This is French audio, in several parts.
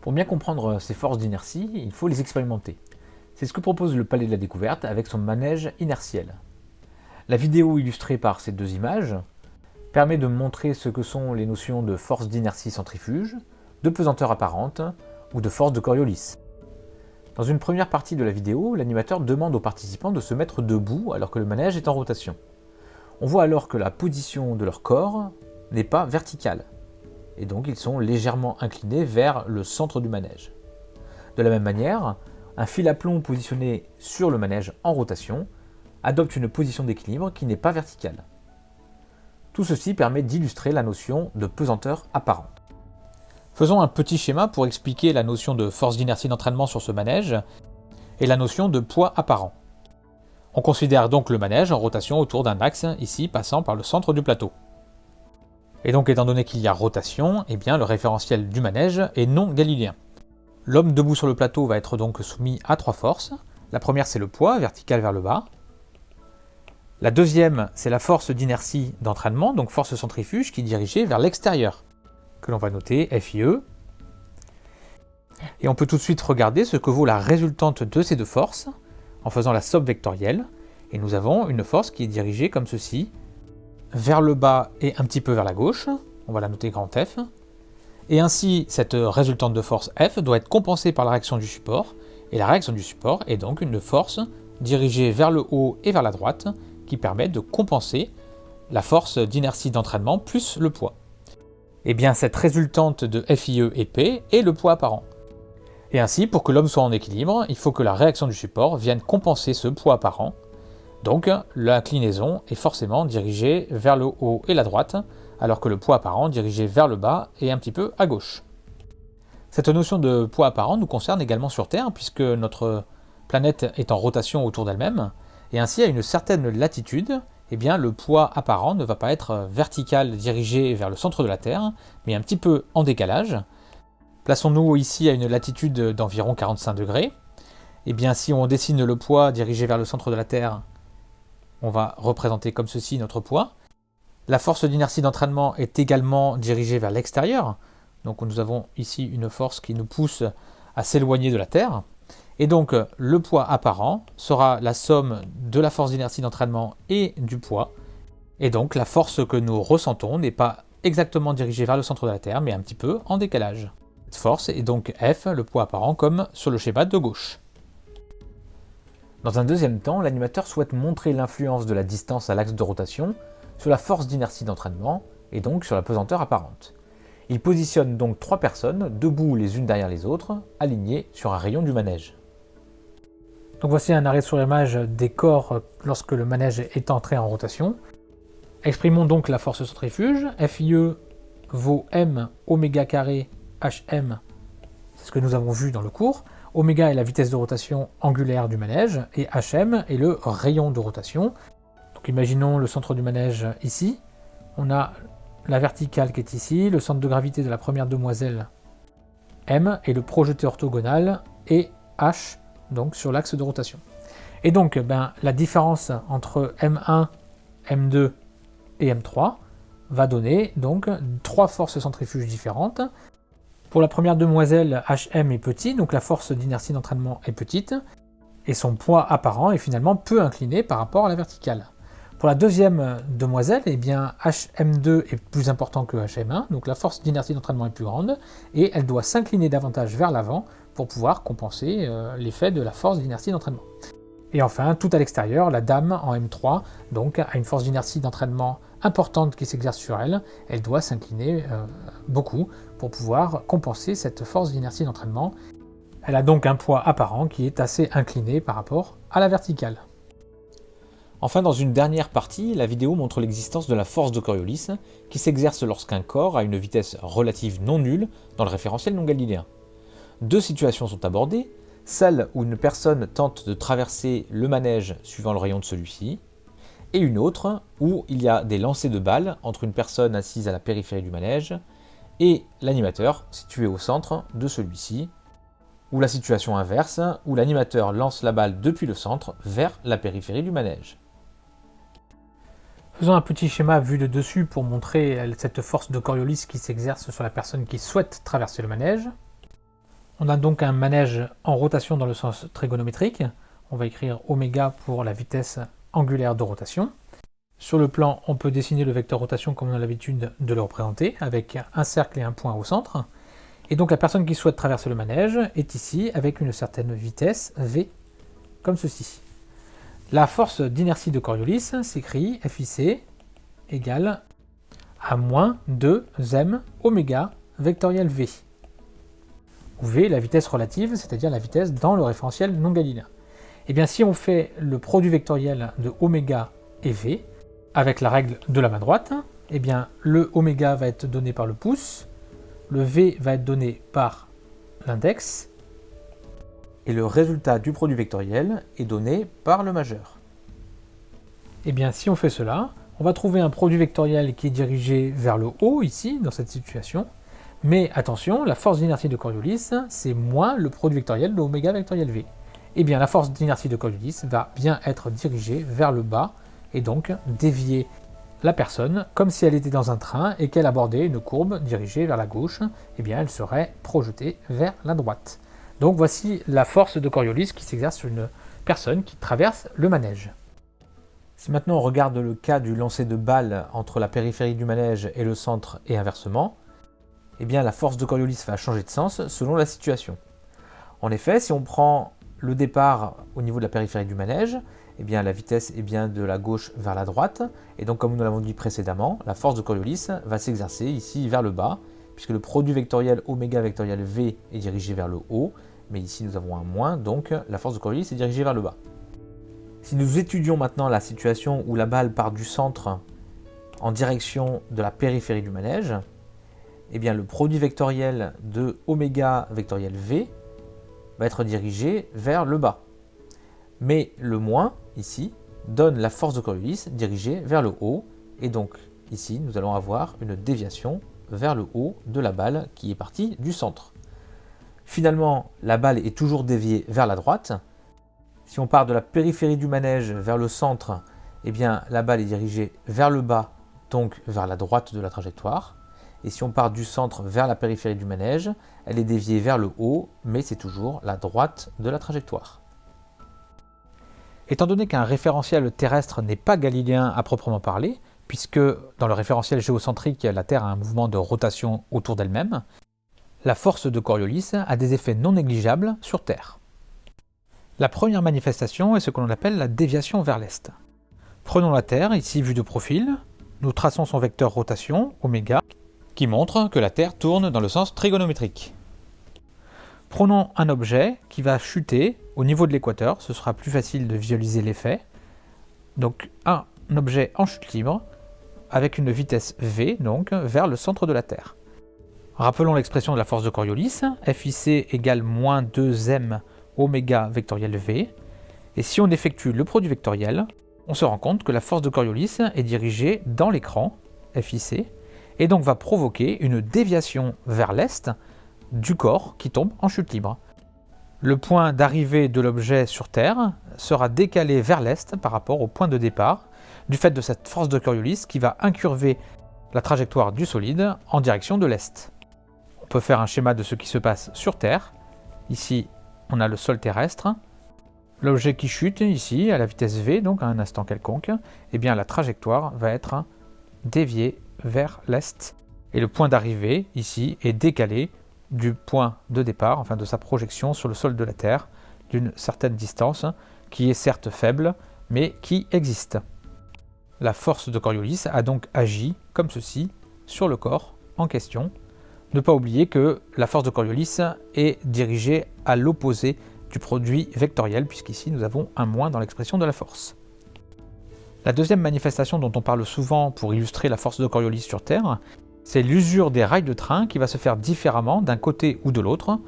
Pour bien comprendre ces forces d'inertie, il faut les expérimenter. C'est ce que propose le Palais de la Découverte avec son manège inertiel. La vidéo illustrée par ces deux images permet de montrer ce que sont les notions de force d'inertie centrifuge, de pesanteur apparente ou de force de Coriolis. Dans une première partie de la vidéo, l'animateur demande aux participants de se mettre debout alors que le manège est en rotation. On voit alors que la position de leur corps n'est pas verticale, et donc ils sont légèrement inclinés vers le centre du manège. De la même manière, un fil à plomb positionné sur le manège en rotation adopte une position d'équilibre qui n'est pas verticale. Tout ceci permet d'illustrer la notion de pesanteur apparente. Faisons un petit schéma pour expliquer la notion de force d'inertie d'entraînement sur ce manège et la notion de poids apparent. On considère donc le manège en rotation autour d'un axe, ici passant par le centre du plateau. Et donc étant donné qu'il y a rotation, eh bien, le référentiel du manège est non galiléen. L'homme debout sur le plateau va être donc soumis à trois forces. La première c'est le poids, vertical vers le bas. La deuxième c'est la force d'inertie d'entraînement, donc force centrifuge qui est dirigée vers l'extérieur, que l'on va noter FIE. Et on peut tout de suite regarder ce que vaut la résultante de ces deux forces en faisant la somme vectorielle. Et nous avons une force qui est dirigée comme ceci, vers le bas et un petit peu vers la gauche. On va la noter grand F. Et ainsi, cette résultante de force F doit être compensée par la réaction du support, et la réaction du support est donc une force dirigée vers le haut et vers la droite, qui permet de compenser la force d'inertie d'entraînement plus le poids. Et eh bien cette résultante de FIE et P est le poids apparent. Et ainsi, pour que l'homme soit en équilibre, il faut que la réaction du support vienne compenser ce poids apparent. Donc l'inclinaison est forcément dirigée vers le haut et la droite, alors que le poids apparent dirigé vers le bas est un petit peu à gauche. Cette notion de poids apparent nous concerne également sur Terre, puisque notre planète est en rotation autour d'elle-même, et ainsi à une certaine latitude, eh bien, le poids apparent ne va pas être vertical dirigé vers le centre de la Terre, mais un petit peu en décalage. Plaçons-nous ici à une latitude d'environ 45 degrés. Eh bien, si on dessine le poids dirigé vers le centre de la Terre, on va représenter comme ceci notre poids. La force d'inertie d'entraînement est également dirigée vers l'extérieur. Donc nous avons ici une force qui nous pousse à s'éloigner de la Terre. Et donc le poids apparent sera la somme de la force d'inertie d'entraînement et du poids. Et donc la force que nous ressentons n'est pas exactement dirigée vers le centre de la Terre, mais un petit peu en décalage. Cette force est donc F, le poids apparent, comme sur le schéma de gauche. Dans un deuxième temps, l'animateur souhaite montrer l'influence de la distance à l'axe de rotation sur la force d'inertie d'entraînement et donc sur la pesanteur apparente. Il positionne donc trois personnes, debout les unes derrière les autres, alignées sur un rayon du manège. Donc voici un arrêt sur image des corps lorsque le manège est entré en rotation. Exprimons donc la force centrifuge. FIE vaut m oméga carré hm, c'est ce que nous avons vu dans le cours. Oméga est la vitesse de rotation angulaire du manège et hm est le rayon de rotation. Donc imaginons le centre du manège ici. On a la verticale qui est ici, le centre de gravité de la première demoiselle M et le projeté orthogonal et H donc sur l'axe de rotation. Et donc ben, la différence entre M1, M2 et M3 va donner donc trois forces centrifuges différentes. Pour la première demoiselle, HM est petit, donc la force d'inertie d'entraînement est petite, et son poids apparent est finalement peu incliné par rapport à la verticale. Pour la deuxième demoiselle, eh bien, HM2 est plus important que HM1, donc la force d'inertie d'entraînement est plus grande, et elle doit s'incliner davantage vers l'avant pour pouvoir compenser euh, l'effet de la force d'inertie d'entraînement. Et enfin, tout à l'extérieur, la dame en M3 donc, a une force d'inertie d'entraînement importante qui s'exerce sur elle. Elle doit s'incliner euh, beaucoup pour pouvoir compenser cette force d'inertie d'entraînement. Elle a donc un poids apparent qui est assez incliné par rapport à la verticale. Enfin, dans une dernière partie, la vidéo montre l'existence de la force de Coriolis, qui s'exerce lorsqu'un corps a une vitesse relative non nulle dans le référentiel non galiléen. Deux situations sont abordées, celle où une personne tente de traverser le manège suivant le rayon de celui-ci, et une autre où il y a des lancers de balles entre une personne assise à la périphérie du manège et l'animateur situé au centre de celui-ci, ou la situation inverse où l'animateur lance la balle depuis le centre vers la périphérie du manège. Faisons un petit schéma vu de dessus pour montrer cette force de Coriolis qui s'exerce sur la personne qui souhaite traverser le manège. On a donc un manège en rotation dans le sens trigonométrique. On va écrire oméga pour la vitesse angulaire de rotation. Sur le plan, on peut dessiner le vecteur rotation comme on a l'habitude de le représenter, avec un cercle et un point au centre. Et donc la personne qui souhaite traverser le manège est ici avec une certaine vitesse v, comme ceci. La force d'inertie de Coriolis s'écrit FIC égale à moins 2 m oméga vectoriel v. V la vitesse relative, c'est-à-dire la vitesse dans le référentiel non galiléen. Et eh bien si on fait le produit vectoriel de oméga et v, avec la règle de la main droite, eh bien, le oméga va être donné par le pouce, le v va être donné par l'index, et le résultat du produit vectoriel est donné par le majeur. Eh bien, si on fait cela, on va trouver un produit vectoriel qui est dirigé vers le haut, ici, dans cette situation. Mais attention, la force d'inertie de Coriolis, c'est moins le produit vectoriel de oméga vectoriel v. Eh bien, la force d'inertie de Coriolis va bien être dirigée vers le bas, et donc dévier la personne comme si elle était dans un train et qu'elle abordait une courbe dirigée vers la gauche, eh bien elle serait projetée vers la droite. Donc voici la force de Coriolis qui s'exerce sur une personne qui traverse le manège. Si maintenant on regarde le cas du lancer de balle entre la périphérie du manège et le centre et inversement, eh bien la force de Coriolis va changer de sens selon la situation. En effet, si on prend le départ au niveau de la périphérie du manège, eh bien, la vitesse est bien de la gauche vers la droite. Et donc, comme nous l'avons dit précédemment, la force de Coriolis va s'exercer ici vers le bas, puisque le produit vectoriel oméga vectoriel V est dirigé vers le haut, mais ici nous avons un moins, donc la force de Coriolis est dirigée vers le bas. Si nous étudions maintenant la situation où la balle part du centre en direction de la périphérie du manège, eh le produit vectoriel de oméga vectoriel V va être dirigé vers le bas. Mais le moins ici, donne la force de Coriolis dirigée vers le haut, et donc ici nous allons avoir une déviation vers le haut de la balle qui est partie du centre. Finalement, la balle est toujours déviée vers la droite. Si on part de la périphérie du manège vers le centre, eh bien la balle est dirigée vers le bas, donc vers la droite de la trajectoire. Et si on part du centre vers la périphérie du manège, elle est déviée vers le haut, mais c'est toujours la droite de la trajectoire. Étant donné qu'un référentiel terrestre n'est pas galiléen à proprement parler, puisque dans le référentiel géocentrique, la Terre a un mouvement de rotation autour d'elle-même, la force de Coriolis a des effets non négligeables sur Terre. La première manifestation est ce que l'on appelle la déviation vers l'est. Prenons la Terre, ici vue de profil, nous traçons son vecteur rotation, oméga, qui montre que la Terre tourne dans le sens trigonométrique. Prenons un objet qui va chuter au niveau de l'équateur, ce sera plus facile de visualiser l'effet. Donc un objet en chute libre avec une vitesse v donc vers le centre de la Terre. Rappelons l'expression de la force de Coriolis, FIC égale moins 2m oméga vectoriel v. Et si on effectue le produit vectoriel, on se rend compte que la force de Coriolis est dirigée dans l'écran, FIC, et donc va provoquer une déviation vers l'est du corps qui tombe en chute libre. Le point d'arrivée de l'objet sur Terre sera décalé vers l'est par rapport au point de départ, du fait de cette force de Coriolis qui va incurver la trajectoire du solide en direction de l'est. On peut faire un schéma de ce qui se passe sur Terre. Ici, on a le sol terrestre. L'objet qui chute ici, à la vitesse v, donc à un instant quelconque, eh bien la trajectoire va être déviée vers l'est. Et le point d'arrivée, ici, est décalé du point de départ, enfin de sa projection sur le sol de la Terre, d'une certaine distance, qui est certes faible, mais qui existe. La force de Coriolis a donc agi comme ceci sur le corps en question. Ne pas oublier que la force de Coriolis est dirigée à l'opposé du produit vectoriel, puisqu'ici nous avons un moins dans l'expression de la force. La deuxième manifestation dont on parle souvent pour illustrer la force de Coriolis sur Terre c'est l'usure des rails de train qui va se faire différemment d'un côté ou de l'autre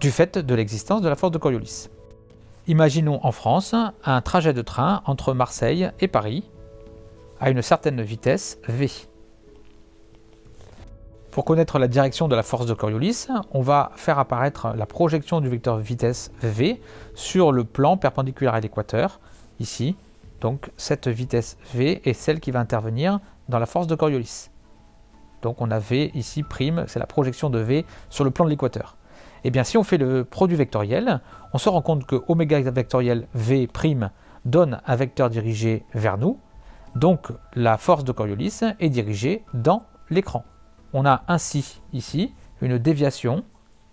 du fait de l'existence de la force de Coriolis. Imaginons en France un trajet de train entre Marseille et Paris à une certaine vitesse v. Pour connaître la direction de la force de Coriolis, on va faire apparaître la projection du vecteur vitesse v sur le plan perpendiculaire à l'équateur, ici. Donc cette vitesse v est celle qui va intervenir dans la force de Coriolis. Donc on a V ici prime, c'est la projection de V sur le plan de l'équateur. Eh bien, si on fait le produit vectoriel, on se rend compte que oméga vectoriel V' donne un vecteur dirigé vers nous, donc la force de Coriolis est dirigée dans l'écran. On a ainsi ici une déviation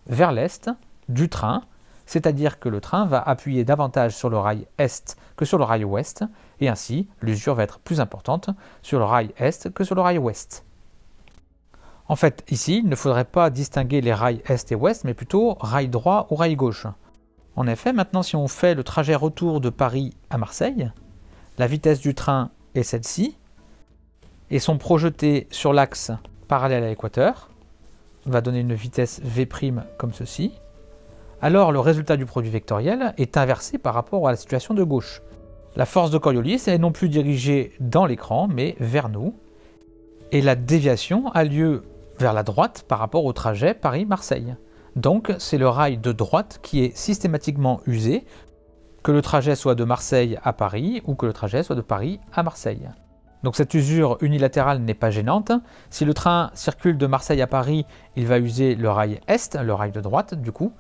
vers l'est du train, c'est-à-dire que le train va appuyer davantage sur le rail est que sur le rail ouest, et ainsi l'usure va être plus importante sur le rail est que sur le rail ouest. En fait, ici, il ne faudrait pas distinguer les rails est et ouest, mais plutôt rail droit ou rail gauche. En effet, maintenant, si on fait le trajet retour de Paris à Marseille, la vitesse du train est celle-ci, et sont projetés sur l'axe parallèle à l'équateur, va donner une vitesse V' comme ceci, alors le résultat du produit vectoriel est inversé par rapport à la situation de gauche. La force de Coriolis est non plus dirigée dans l'écran, mais vers nous, et la déviation a lieu vers la droite par rapport au trajet Paris-Marseille. Donc c'est le rail de droite qui est systématiquement usé, que le trajet soit de Marseille à Paris ou que le trajet soit de Paris à Marseille. Donc cette usure unilatérale n'est pas gênante. Si le train circule de Marseille à Paris, il va user le rail est, le rail de droite du coup.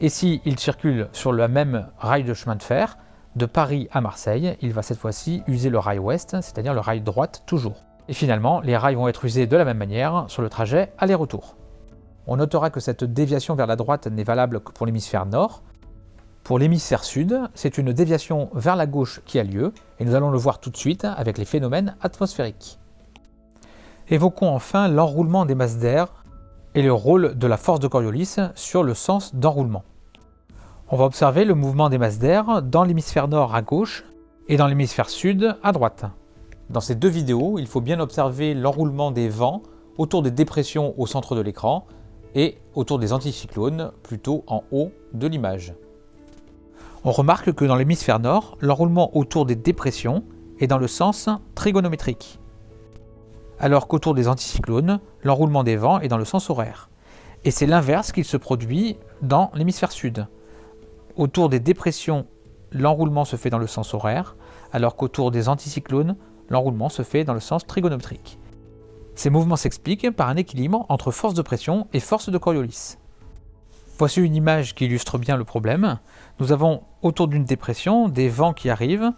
Et s'il il circule sur le même rail de chemin de fer, de Paris à Marseille, il va cette fois-ci user le rail ouest, c'est-à-dire le rail droite toujours. Et finalement, les rails vont être usés de la même manière sur le trajet aller-retour. On notera que cette déviation vers la droite n'est valable que pour l'hémisphère nord. Pour l'hémisphère sud, c'est une déviation vers la gauche qui a lieu, et nous allons le voir tout de suite avec les phénomènes atmosphériques. Évoquons enfin l'enroulement des masses d'air et le rôle de la force de Coriolis sur le sens d'enroulement. On va observer le mouvement des masses d'air dans l'hémisphère nord à gauche et dans l'hémisphère sud à droite. Dans ces deux vidéos, il faut bien observer l'enroulement des vents autour des dépressions au centre de l'écran et autour des anticyclones plutôt en haut de l'image. On remarque que dans l'hémisphère nord, l'enroulement autour des dépressions est dans le sens trigonométrique, alors qu'autour des anticyclones, l'enroulement des vents est dans le sens horaire. Et c'est l'inverse qu'il se produit dans l'hémisphère sud. Autour des dépressions, l'enroulement se fait dans le sens horaire, alors qu'autour des anticyclones, l'enroulement se fait dans le sens trigonométrique. Ces mouvements s'expliquent par un équilibre entre force de pression et force de Coriolis. Voici une image qui illustre bien le problème. Nous avons autour d'une dépression des vents qui arrivent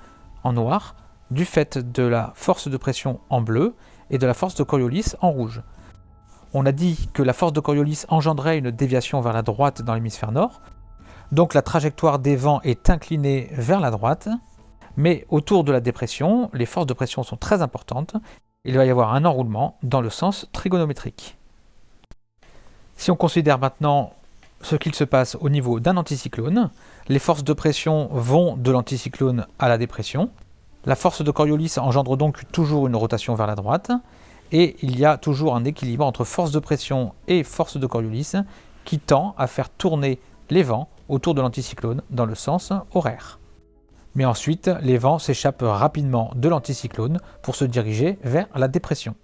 en noir du fait de la force de pression en bleu et de la force de Coriolis en rouge. On a dit que la force de Coriolis engendrait une déviation vers la droite dans l'hémisphère nord, donc la trajectoire des vents est inclinée vers la droite, mais autour de la dépression, les forces de pression sont très importantes. Il va y avoir un enroulement dans le sens trigonométrique. Si on considère maintenant ce qu'il se passe au niveau d'un anticyclone, les forces de pression vont de l'anticyclone à la dépression. La force de Coriolis engendre donc toujours une rotation vers la droite, et il y a toujours un équilibre entre force de pression et force de Coriolis qui tend à faire tourner les vents autour de l'anticyclone dans le sens horaire mais ensuite les vents s'échappent rapidement de l'anticyclone pour se diriger vers la dépression.